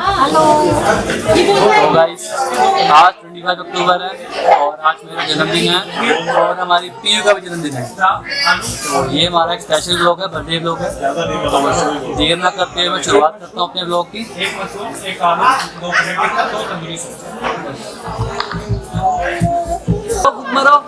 तो गाइस आज 25 अक्टूबर है और आज मेरा जन्मदिन है और हमारी पीयू का भी जन्मदिन है। तो ये हमारा एक स्पेशल ब्लॉग है बर्थडे ब्लॉग है। तो देर ना करते हुए मैं शुरुआत करता हूँ अपने ब्लॉग की।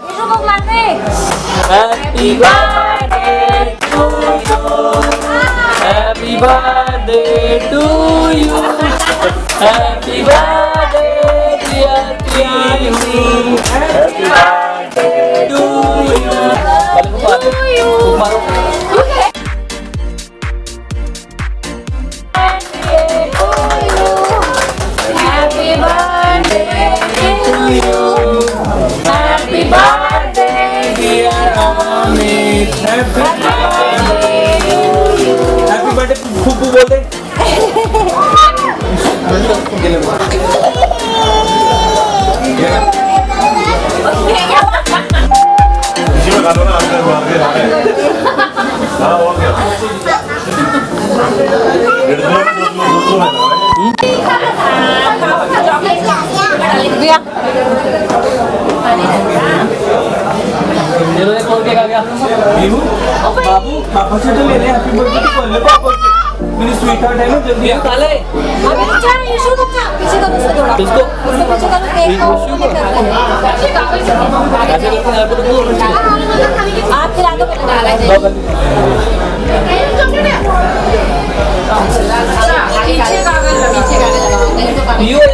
विशु को मारते happy birthday to you happy birthday to you हाँ और क्या डेढ़ सौ में दो सौ दो सौ है ना चलो एक और केक आ गया बाबू पापा से तो ले ले हैप्पी बर्थडे तो बोल ले पापा हार्ट है ना जल्दी काले अभी रुक जा यीशु रुक जा पीछे करो उसको थोड़ा किसको? उसको पीछे करो केक यीशु को? ऐसे करके यहाँ पे तो आप खिला दो पहले पीछे कागज़ पीछे कागज़ लगाओ तो पियो ये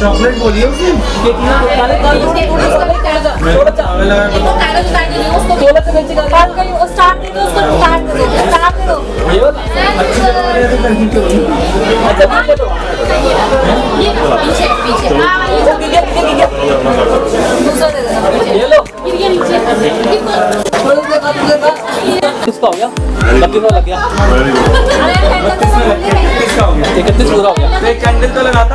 चॉकलेट बोलिए उसे। केक काले काले थोड़ा सा ये तो नीचे कर काट कर वो स्टार्ट दे दो उसको स्टार्ट दे दो स्टार्ट दे दो ये वाला तो। करनी क्यों अच्छा पीछे तो पीछे पीछे। हाँ ये वो गिर गिर गिर दूसरा दे देना ये लो। गिर गया नीचे। किसका हो गया? बत्तीस का लग गया। वेरी गुड अरे कैंडल तो सब इकतीस पूरा हो गया। तो एक कैंडल तो लगाता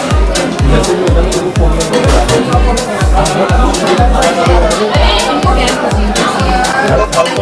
जैसे भी होता है तो फ़ोन में यार फल तो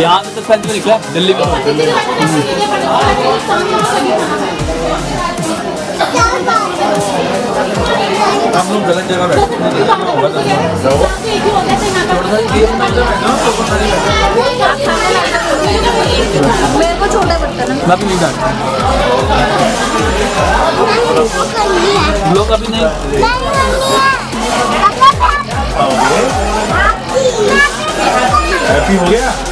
यहाँ से तो फैल में निकला दिल्ली में। हम लोग गलत जगह बैठे मेरे को छोटा बर्तन है मैं भी नहीं जानता लोग अभी नहीं। हैप्पी हो गया।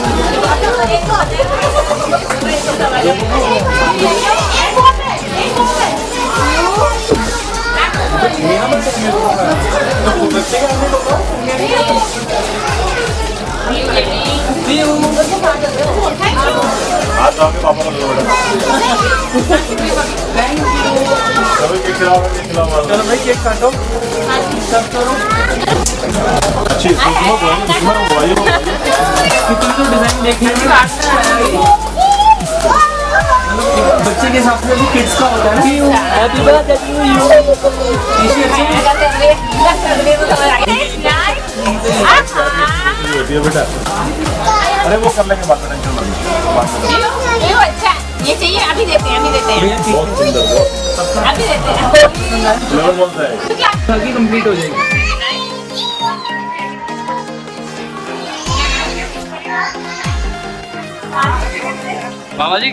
चलो भाई केक काटो। सब करो अच्छी कितने तो डिज़ाइन देखे हैं बच्चे के हिसाब से भी किड्स का होता है हैप्पी बर्थडे टू यू होती है बेटा। अरे वो कर लेंगे बात टेंशन मत लो। ये चाहिए अभी देते हैं अभी देते हैं। बहुत सुंदर अभी देते हैं। है। ताकि कंप्लीट हो जाएगी। मामा जी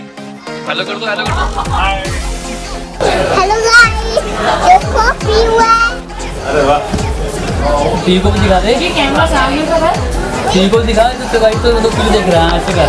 हेलो कर दो हेलो कर दो। हेलो गाइस देखो पीवा अरे वाह। पी को भी दिखा दे। ये कैमरा सामने पर है पी को दिखा दे तो गाइस तो तो पी देख रहा है ऐसे कर।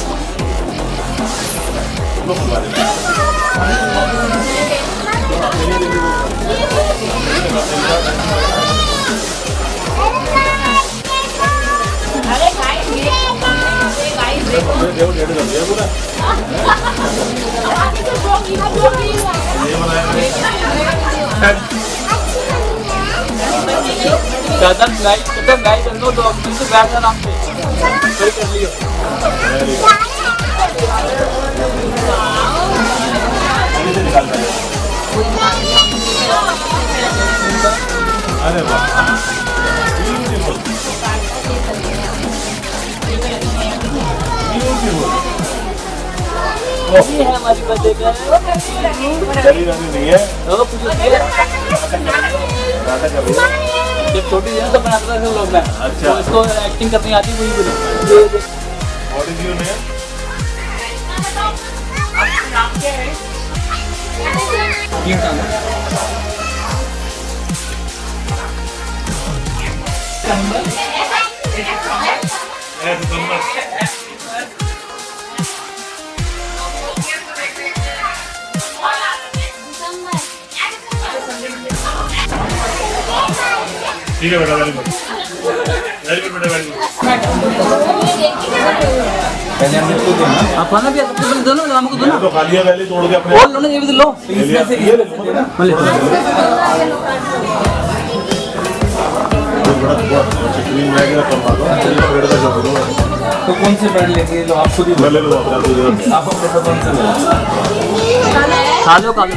अरे गाइस ये गाइस देखो देखो डेढ़ कर दिया पूरा ये बनाया कदम गाइस कदम गाइस निकाल दिया अरे ब्यूटीफुल है हमारी बर्थडे का नहीं है रही है जब छोटी थी तो बनाता था लोग मैं अच्छा। तो इसको एक्टिंग करनी आती वही बोली what is your name ये हटाना ठीक है बेटा वेरी गुड वेरी गुड बेटा वेरी गुड पहले हमने इसको देना आप खाना भी सबसे पहले दो ना हमको दो ना तो खा लिया पहले तोड़ के अपने और लो ना ये भी तो लो ले लिया ये ले ना का जो दो तो कौन से ब्रांड लेंगे लो? आप खुद ही ले लो आप अपने पसंद से ले खा लो खा लो।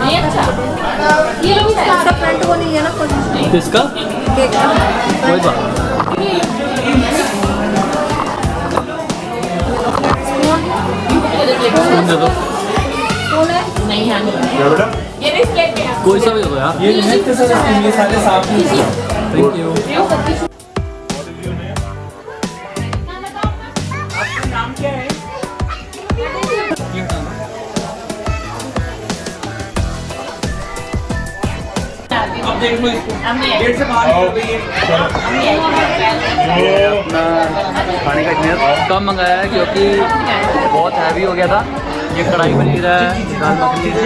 नहीं अच्छा। ये लो भी फ्रंट को नहीं है ना कोई किसका? कोई बात स्पून दे दो नहीं है। बेटा कोई सा भी दे यार ये सारे साफ़ थैंक यू लो इसको से बाहर है खाने का इतना कम मंगाया है क्योंकि बहुत हैवी हो गया था ये कढ़ाई पनीर है दाल मखनी है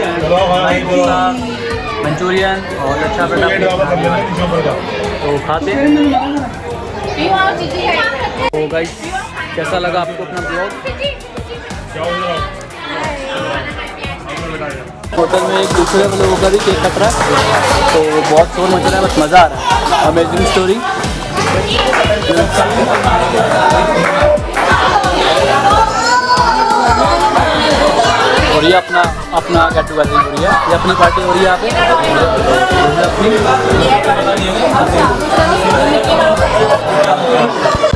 मंचूरियन और अच्छा बेटा तो खाते हैं है तो गाइस कैसा लगा आपको अपना ब्लॉग हो होटल में एक दूसरे लोगों का भी केक कट रहा है। तो बहुत शोर मच रहा है, बस मज़ा आ रहा है। अमेजिंग स्टोरी और ये अपना अपना गेट टुगेदरिंग हो रही है। ये अपनी पार्टी हो रही है यहाँ पे। अच्छा।